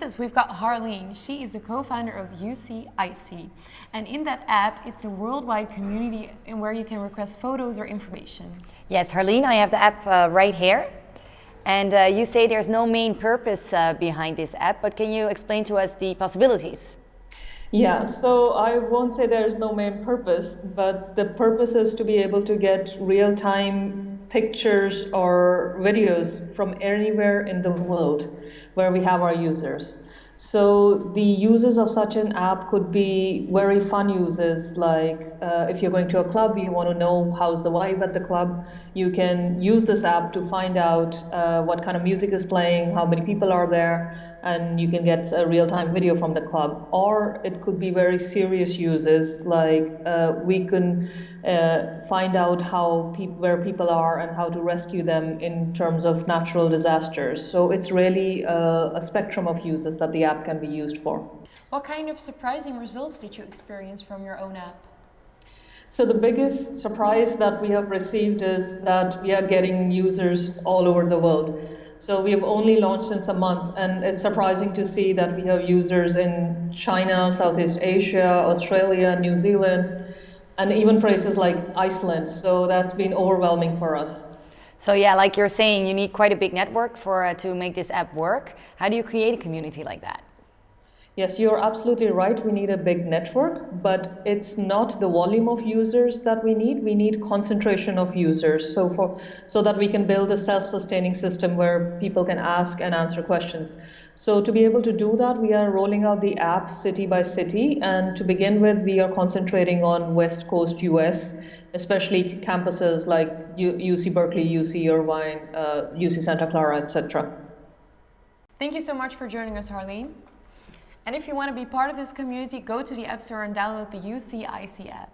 With us, we've got Harleen. She is the co-founder of UCIC. And in that app, it's a worldwide community in where you can request photos or information. Yes, Harleen, I have the app uh, right here. And uh, you say there's no main purpose uh, behind this app, but can you explain to us the possibilities? Yeah, so I won't say there's no main purpose, but the purpose is to be able to get real-time pictures or videos from anywhere in the world where we have our users. So the users of such an app could be very fun users, like uh, if you're going to a club, you want to know how's the vibe at the club, you can use this app to find out uh, what kind of music is playing, how many people are there, and you can get a real-time video from the club. Or it could be very serious uses, like uh, we can uh, find out how pe where people are and how to rescue them in terms of natural disasters. So it's really a, a spectrum of uses that the app can be used for. What kind of surprising results did you experience from your own app? So the biggest surprise that we have received is that we are getting users all over the world. So we have only launched since a month and it's surprising to see that we have users in China, Southeast Asia, Australia, New Zealand, and even places like Iceland. So that's been overwhelming for us. So yeah, like you're saying, you need quite a big network for uh, to make this app work. How do you create a community like that? Yes, you're absolutely right. We need a big network, but it's not the volume of users that we need. We need concentration of users so, for, so that we can build a self-sustaining system where people can ask and answer questions. So to be able to do that, we are rolling out the app city by city. And to begin with, we are concentrating on West Coast US, especially campuses like UC Berkeley, UC Irvine, uh, UC Santa Clara, etc. Thank you so much for joining us, Harleen. And if you want to be part of this community, go to the App Store and download the UCIC app.